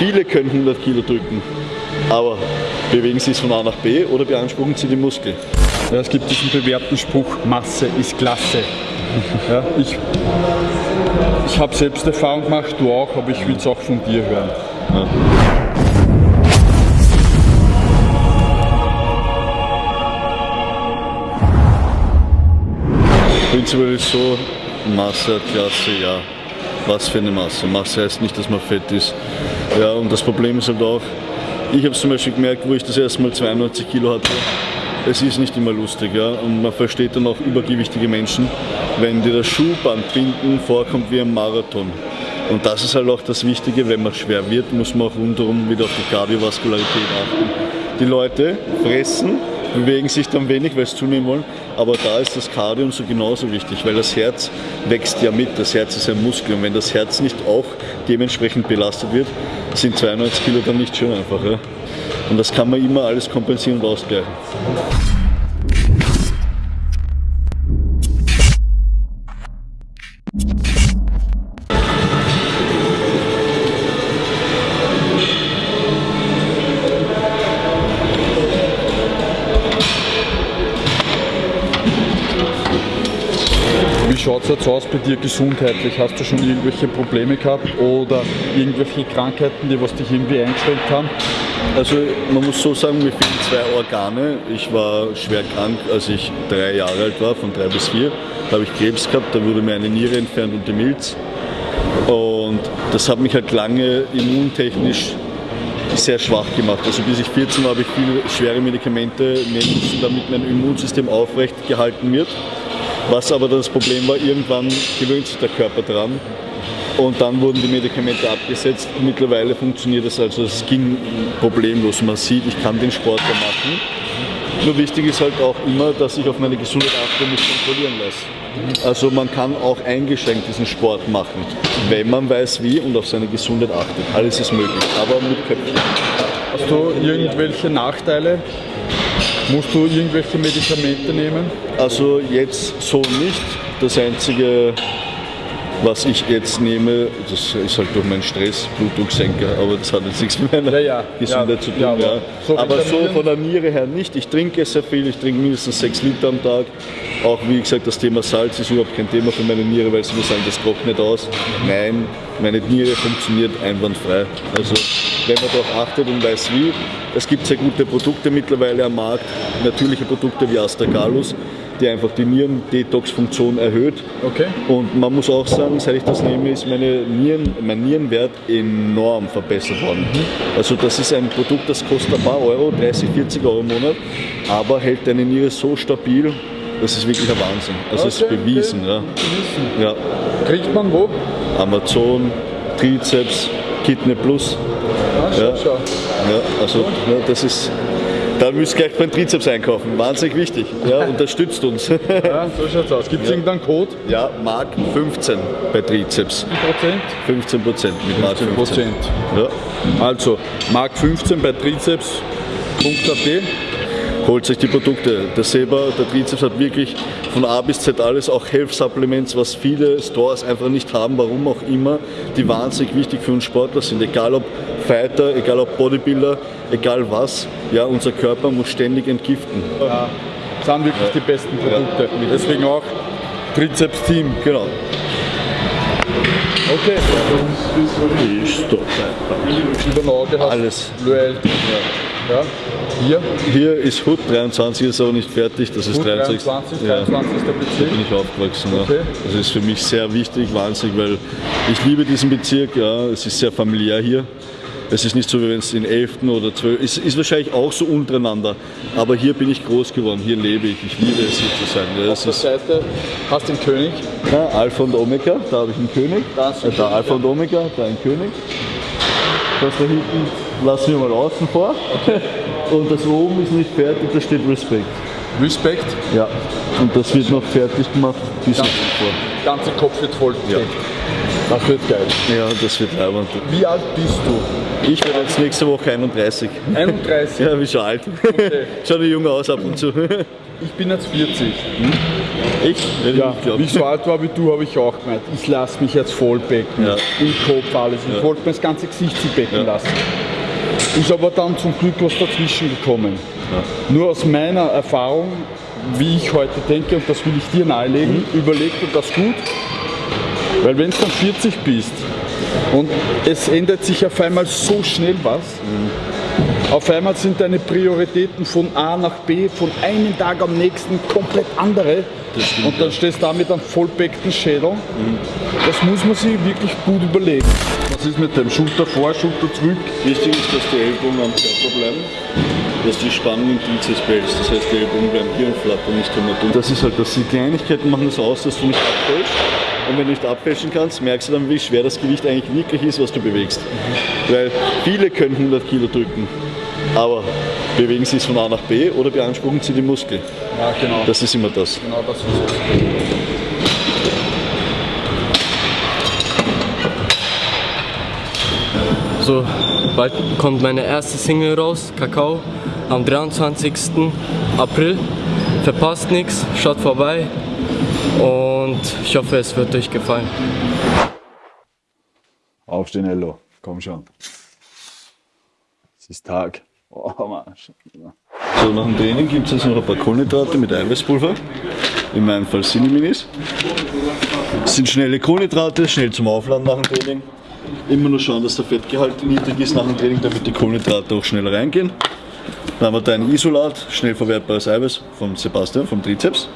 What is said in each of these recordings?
Viele können 100 Kilo drücken, aber bewegen sie es von A nach B oder beanspruchen sie die Muskel? Ja, es gibt diesen bewährten Spruch, Masse ist Klasse. Ja, ich ich habe selbst Erfahrung gemacht, du auch, aber ich will es auch von dir hören. Ja. Prinzipiell ist so, Masse Klasse, ja. Was für eine Masse? Masse heißt nicht, dass man fett ist. Ja, und das Problem ist halt auch, ich habe es zum Beispiel gemerkt, wo ich das erste Mal 92 Kilo hatte, es ist nicht immer lustig. Ja? Und man versteht dann auch übergewichtige Menschen, wenn dir das Schuhbandbinden vorkommt wie ein Marathon. Und das ist halt auch das Wichtige, wenn man schwer wird, muss man auch rundherum wieder auf die Kardiovaskularität achten. Die Leute fressen, bewegen sich dann wenig, weil sie zunehmen wollen, aber da ist das Cardio so genauso wichtig, weil das Herz wächst ja mit, das Herz ist ein Muskel und wenn das Herz nicht auch dementsprechend belastet wird, sind 92 Kilo dann nicht schön einfach. Ja? Und das kann man immer alles kompensieren und ausgleichen. Schaut es jetzt aus bei dir gesundheitlich? Hast du schon irgendwelche Probleme gehabt oder irgendwelche Krankheiten, die was dich irgendwie eingeschränkt haben? Also man muss so sagen, mir fehlen zwei Organe. Ich war schwer krank, als ich drei Jahre alt war, von drei bis vier. Da habe ich Krebs gehabt, da wurde mir eine Niere entfernt und die Milz. Und das hat mich halt lange immuntechnisch sehr schwach gemacht. Also bis ich 14 war, habe ich viele schwere Medikamente nehmen müssen, damit mein Immunsystem aufrecht gehalten wird. Was aber das Problem war, irgendwann gewöhnt sich der Körper dran und dann wurden die Medikamente abgesetzt. Mittlerweile funktioniert es also, es ging problemlos. Man sieht, ich kann den Sport ja machen. Nur wichtig ist halt auch immer, dass ich auf meine Gesundheit achte und mich kontrollieren lasse. Also man kann auch eingeschränkt diesen Sport machen, wenn man weiß wie und auf seine Gesundheit achtet. Alles ist möglich, aber mit Köpfchen. Hast du irgendwelche Nachteile? Musst du irgendwelche Medikamente nehmen? Also jetzt so nicht. Das einzige was ich jetzt nehme, das ist halt durch meinen Stress, Blutdrucksenker, aber das hat jetzt nichts mit meiner ja, ja. Gesundheit ja, zu tun. aber, so, aber so von der Niere her nicht. Ich trinke sehr viel, ich trinke mindestens sechs Liter am Tag. Auch wie gesagt, das Thema Salz ist überhaupt kein Thema für meine Niere, weil sie mir sagen, das trocknet aus. Nein, meine Niere funktioniert einwandfrei. Also wenn man darauf achtet und weiß wie, es gibt sehr gute Produkte mittlerweile am Markt, natürliche Produkte wie Astragalus, die einfach die Nieren-Detox-Funktion erhöht. Okay. Und man muss auch sagen, seit ich das nehme, ist meine Nieren, mein Nierenwert enorm verbessert worden. Mhm. Also das ist ein Produkt, das kostet ein paar Euro, 30, 40 Euro im Monat, aber hält deine Niere so stabil, das ist wirklich ein Wahnsinn. Also es okay, ist bewiesen. Okay. Ja. ja. Kriegt man wo? Amazon, Trizeps, Kidney Plus. Ja. ja, also ja, das ist da müsst ihr gleich beim Trizeps einkaufen. Wahnsinnig wichtig. Ja, unterstützt uns. Ja, so schaut's aus. Gibt es ja. irgendeinen Code? Ja, Mark 15 bei Trizeps. Wie Prozent? 15 Prozent mit Mark 15. Prozent. Ja. Also, Mark 15 bei Trizeps.at holt sich die Produkte. Der Seba, der Trizeps hat wirklich von A bis Z alles, auch Health Supplements, was viele Stores einfach nicht haben, warum auch immer, die wahnsinnig wichtig für uns Sportler sind. Egal ob Fighter, egal ob Bodybuilder, egal was, ja, unser Körper muss ständig entgiften. Ja, das sind wirklich ja. die besten Produkte. Ja. Deswegen auch Trizeps Team. Genau. Okay. Über Auge hast Alles. Ja. Hier? Hier ist Hut, 23 ist aber nicht fertig, das ist Hut 23. 23, 23 ist der Bezirk. Da bin ich aufgewachsen. Okay. Ja. Das ist für mich sehr wichtig, wahnsinnig, weil ich liebe diesen Bezirk, ja, es ist sehr familiär hier. Es ist nicht so, wie wenn es in 11. oder 12. Es ist wahrscheinlich auch so untereinander. Aber hier bin ich groß geworden, hier lebe ich. Ich liebe es hier zu sein. Ja, Auf der Seite hast du den König. Ja, Alpha und Omega, da habe ich einen König. Da, äh, da Alpha und Omega, da ein König. Das da hinten lassen wir mal außen vor. Okay. Und das oben ist nicht fertig, da steht Respekt. Respekt? Ja. Und das wird noch fertig gemacht bis Ganz, vor. Der ganze Kopf wird voll ja. Das wird geil. Ja, das wird leibend. Wie alt bist du? Ich werde jetzt nächste Woche 31. 31? ja, wie schon alt. Okay. Schaut jung aus ab und zu. ich bin jetzt 40. Echt? Hätte Ja, ich wie ich so alt war wie du, habe ich auch gemeint, ich lasse mich jetzt vollbecken. Ja. Im Kopf alles. Ich Ja. wollte mir das ganze Gesicht becken Ja. lassen. Ist aber dann zum Glück was dazwischen gekommen. Nur aus meiner Erfahrung, wie ich heute denke, und das will ich dir nahelegen, Mhm. überleg dir das gut. Weil wenn du dann 40 bist und es ändert sich auf einmal so schnell was, Mhm. Auf einmal sind deine Prioritäten von A nach B, von einem Tag am nächsten komplett andere. Stimmt, und dann ja. stehst du da mit einem vollbeckten Schädel. Das muss man sich wirklich gut überlegen. Was ist mit dem Schulter vor, Schulter zurück? Wichtig ist, dass die Ellbogen am Körper bleiben, dass die Spannung im Trizeps behältst. Das heißt, die Ellbogen bleiben hier und flattern nicht immer durch. Das ist halt, dass die Kleinigkeiten machen das aus, dass du nicht abfällst. Und wenn du nicht abfälschen kannst, merkst du dann, wie schwer das Gewicht eigentlich wirklich ist, was du bewegst. Weil viele können 100 Kilo drücken, aber bewegen sie es von A nach B oder beanspruchen sie die Muskel. Ja, genau. Das ist immer das. genau das ist es. So, bald kommt meine erste Single raus, Kakao, am 23. April. Verpasst nichts, schaut vorbei und ich hoffe, es wird euch gefallen. Aufstehen, Ello. Komm schon. Es ist Tag. Oh. So, nach dem Training gibt es jetzt noch ein paar Kohlenhydrate mit Eiweißpulver. In meinem Fall Cineminis. Das sind schnelle Kohlenhydrate, schnell zum Aufladen nach dem Training. Immer nur schauen, dass der Fettgehalt niedrig ist nach dem Training, damit die Kohlenhydrate auch schneller reingehen. Dann haben wir da ein Isolat, schnell verwertbares Eiweiß vom Sebastian, vom Trizeps.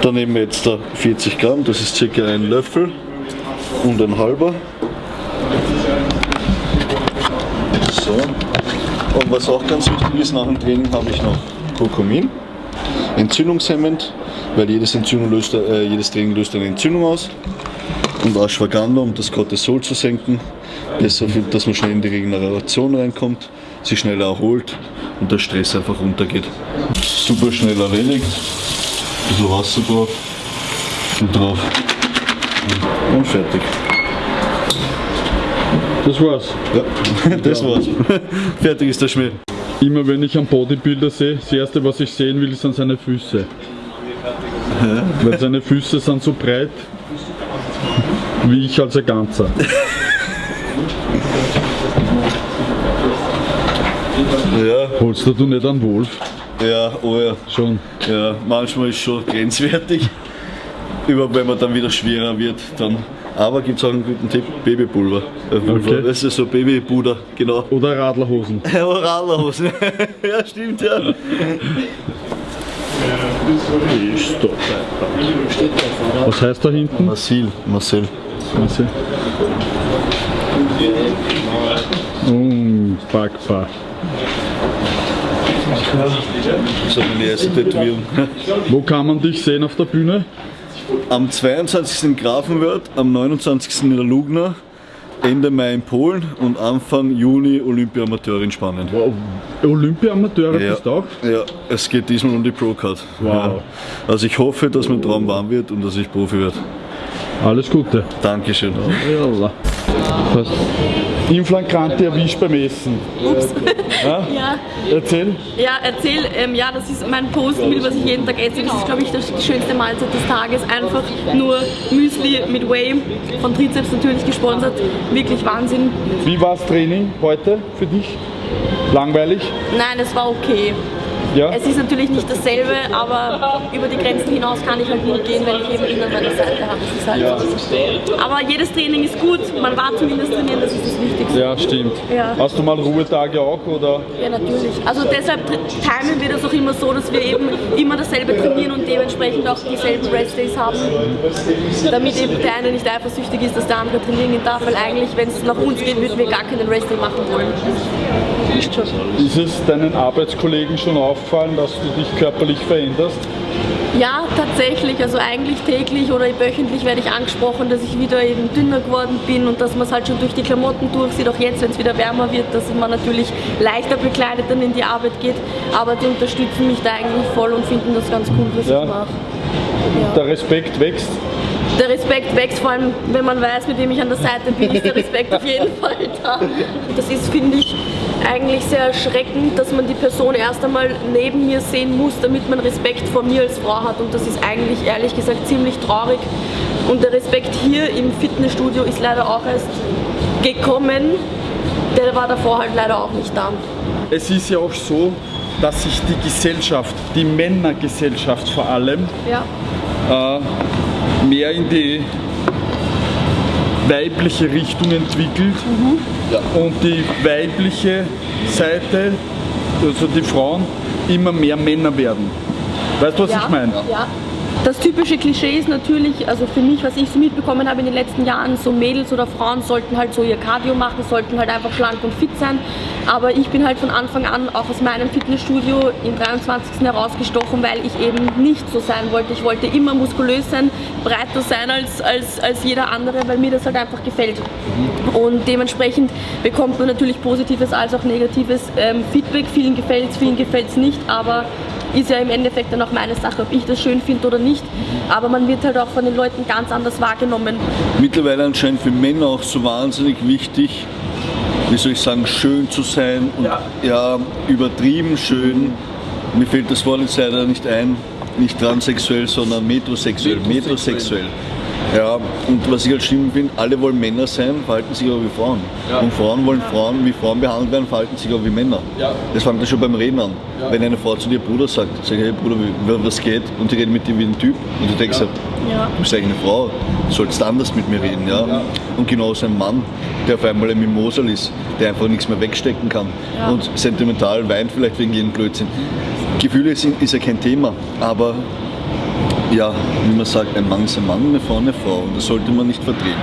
Dann nehmen wir jetzt da 40 Gramm, das ist circa ein Löffel und ein halber. So. Und was auch ganz wichtig ist, nach dem Training habe ich noch Kurkumin, entzündungshemmend, weil jedes, Entzündung löst, äh, jedes Training löst eine Entzündung aus. Und Ashwagandha, um das Cortisol zu senken, besser, dass man schnell in die Regeneration reinkommt, sich schneller erholt und der Stress einfach runtergeht. Super schnell erledigt, ein bisschen Wasser drauf und drauf und fertig. Das war's. Ja, das war's. fertig ist der Schmäh. Immer wenn ich einen Bodybuilder sehe, das erste, was ich sehen will, sind seine Füße. Weil seine Füße sind so breit wie ich als ein Ganzer. Ja, Holst du nicht einen Wolf? ja, oh ja. Schon. Ja, manchmal ist schon grenzwertig. Überhaupt wenn man dann wieder schwerer wird, dann. Aber gibt es auch einen guten Tipp: Babypulver. Äh, Pulver. Okay. Das ist so Babypuder, genau. Oder Radlerhosen. Oralhosen. ja, stimmt, ja. Was heißt da hinten? Marcel, Marcel. Warte. Unpackbar. Das ist meine erste Tätowierung. Wo kann man dich sehen auf der Bühne? Am 22. in Grafenwörth, am 29. in der Lugner, Ende Mai in Polen und Anfang Juni Olympia-Amateur in Spanien. Wow. Olympia-Amateure bist du auch? ja, es geht diesmal um die Pro-Card. Wow. Ja. Also ich hoffe, dass mein Traum warm wird und dass ich Profi werde. Alles Gute. Dankeschön. Yalla. Passt. In Flagrante erwischt beim Essen. Ja, Erzähl. ja, erzähl, ähm, ja, das ist mein Postmeal, was ich jeden Tag esse. Das ist, glaube ich, das- die schönste Mahlzeit des Tages. Einfach nur Müsli mit Whey, von Trizeps natürlich gesponsert. Wirklich Wahnsinn. Wie war das Training heute für dich? Langweilig? Nein, es war okay. Ja? Es ist natürlich nicht dasselbe, aber über die Grenzen hinaus kann ich halt nur gehen, wenn ich eben ihn an meiner Seite habe. Das ist halt so. Aber jedes Training ist gut, man war zumindest trainieren, das ist das Wichtigste. Ja, stimmt. Ja. Hast du mal Ruhetage auch oder? Ja, natürlich. Also deshalb timen wir das auch immer so, dass wir eben immer dasselbe trainieren und dementsprechend auch dieselben Restdays haben, damit eben der eine nicht eifersüchtig ist, dass der andere trainieren darf, weil eigentlich, wenn es nach uns geht, würden wir gar keinen Restday machen wollen. Ist schon. Ist es deinen Arbeitskollegen schon auffallen, dass du dich körperlich veränderst? Ja, tatsächlich. Also eigentlich täglich oder wöchentlich werde ich angesprochen, dass ich wieder eben dünner geworden bin und dass man es halt schon durch die Klamotten durchsieht, auch jetzt, wenn es wieder wärmer wird, dass man natürlich leichter bekleidet dann in die Arbeit geht. Aber die unterstützen mich da eigentlich voll und finden das ganz cool, was Ja. ich mache. Der Respekt wächst. Der Respekt wächst, vor allem wenn man weiß, mit wem ich an der Seite bin, ist der Respekt auf jeden Fall da. Das ist, finde ich, eigentlich sehr erschreckend, dass man die Person erst einmal neben mir sehen muss, damit man Respekt vor mir als Frau hat und das ist eigentlich ehrlich gesagt ziemlich traurig und der Respekt hier im Fitnessstudio ist leider auch erst gekommen, der war davor halt leider auch nicht da. Es ist ja auch so, dass sich die Gesellschaft, die Männergesellschaft vor allem, Ja. äh, mehr in die weibliche Richtung entwickelt und die weibliche Seite, also die Frauen, immer mehr Männer werden. Weißt du, was ja, ich meine? Ja. Das typische Klischee ist natürlich, also für mich, was ich so mitbekommen habe in den letzten Jahren, so Mädels oder Frauen sollten halt so ihr Cardio machen, sollten halt einfach schlank und fit sein. Aber ich bin halt von Anfang an auch aus meinem Fitnessstudio im 23. herausgestochen, weil ich eben nicht so sein wollte. Ich wollte immer muskulös sein, breiter sein als, als, als jeder andere, weil mir das halt einfach gefällt. Und dementsprechend bekommt man natürlich positives als auch negatives ähm, Feedback. Vielen gefällt es, vielen gefällt es nicht, aber ist ja im Endeffekt dann auch meine Sache, ob ich das schön finde oder nicht. Aber man wird halt auch von den Leuten ganz anders wahrgenommen. Mittlerweile anscheinend für Männer auch so wahnsinnig wichtig, wie soll ich sagen, schön zu sein und ja, übertrieben schön. Mir fällt das Wort jetzt leider nicht ein, nicht transsexuell, sondern metrosexuell. Metrosexuell. Ja, und was ich halt schlimm finde, alle wollen Männer sein, verhalten sich aber wie Frauen. Und Frauen wollen Frauen wie Frauen behandelt werden, verhalten sich aber wie Männer. Das fängt ja schon beim Reden an. Wenn eine Frau zu dir Bruder sagt, sag ich, hey Bruder, wie- was geht? Und die reden mit dir wie ein Typ. Und du denkst, halt, Ja. du bist eigentlich eine Frau, du sollst anders mit mir reden. Ja? Und genauso ein Mann, der auf einmal ein Mimosal ist, der einfach nichts mehr wegstecken kann Ja. und sentimental weint vielleicht wegen jedem Blödsinn. Gefühle sind, ist ja kein Thema, aber ja, wie man sagt, ein Mann ist ein Mann, eine Frau eine Frau und das sollte man nicht verdrehen.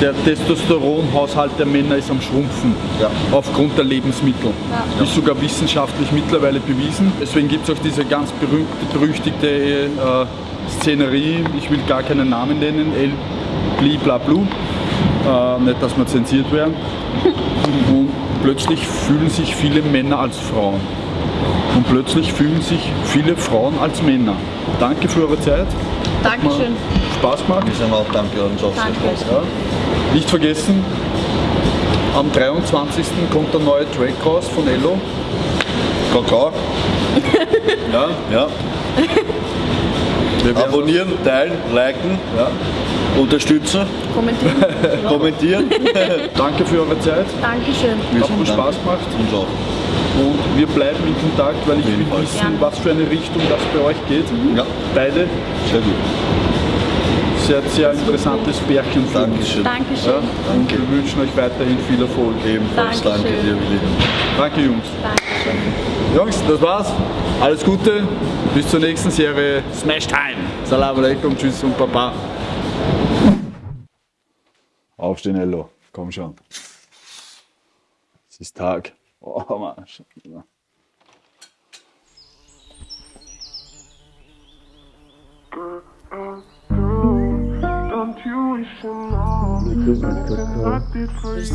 Der Testosteronhaushalt der Männer ist am Schrumpfen Ja. aufgrund der Lebensmittel. Ist sogar wissenschaftlich mittlerweile bewiesen. Deswegen gibt es auch diese ganz berühmte, berüchtigte äh, Szenerie, ich will gar keinen Namen nennen, El Bli Bla Blu. Äh, nicht, dass wir zensiert werden. Und plötzlich fühlen sich viele Männer als Frauen. Und plötzlich fühlen sich viele Frauen als Männer. Danke für eure Zeit. Dankeschön. Spaß gemacht. Wir sagen auch Danke an. Spaß. Ja? Nicht vergessen, am 23. kommt der neue Track raus von Ello. Kakao. ja, ja. Abonnieren, teilen, liken, ja. unterstützen, Kommentieren. kommentieren. Danke für eure Zeit. Dankeschön. Hat mir Spaß gemacht. Uns auch. Und wir bleiben in Kontakt, weil ich will Fall. wissen, was für eine Richtung das bei euch geht. Ja, Beide sehr gut. sehr, sehr interessantes Pärchen. uns. Dankeschön. Dankeschön. Ja, und wir wünschen euch weiterhin viel Erfolg. Ebenfalls danke dir, Willi. Danke Jungs. Dankeschön. Jungs, das war's. Alles Gute. Bis zur nächsten Serie Smash Time. Salam alaikum, tschüss und baba. Aufstehen, Ello. Komm schon. Es ist Tag. Oh, Mann. Ich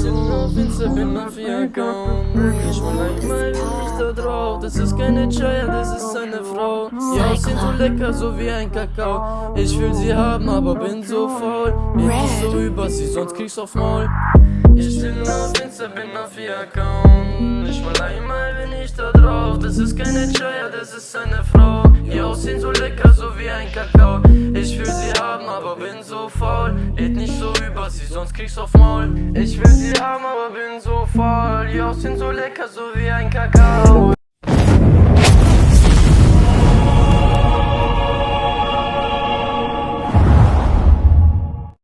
bin auf Insta, bin Account Ich will einmal nicht da drauf. Das ist keine Chaya, das ist eine Frau. Ihr Aussehen so lecker, so wie ein Kakao. Ich will sie haben, aber bin so faul. Nicht so rüber, sie sonst kriegst auf Maul Ich bin auf Insta, bin auf ihr Account. Ich will einmal, bin ich da drauf. Das ist keine Chaya, das ist eine Frau. Ihr Aussehen so lecker, so wie ein Kakao. Ich will sie haben, aber bin so faul. Red nicht so über sie, sonst kriegst auf Maul. Ich will sie haben, aber bin so faul. Ihr Aussehen so lecker, so wie ein Kakao